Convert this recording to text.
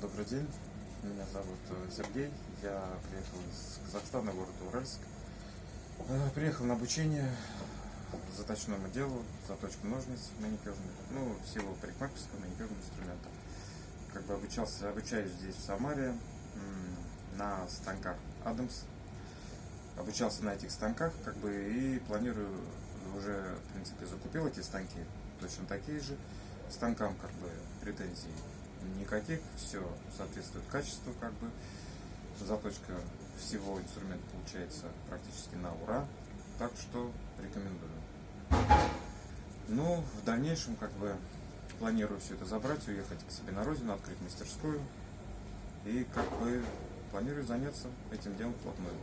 Добрый день, меня зовут э, Сергей, я приехал из Казахстана, город Уральск. Э, Приехал на обучение заточному делу, заточка ножниц маникюрных, ну, всего парикмахерского маникюрного инструмента. Как бы обучался, обучаюсь здесь, в Самаре, на станках Адамс. Обучался на этих станках, как бы, и планирую, уже, в принципе, закупил эти станки, точно такие же. Станкам, как бы, претензий никаких, все соответствует качеству, как бы. Заточка всего инструмента получается практически на ура, так что рекомендую. Ну, в дальнейшем, как бы, планирую все это забрать, уехать к себе на родину, открыть мастерскую. И, как бы, планирую заняться этим делом вплотную.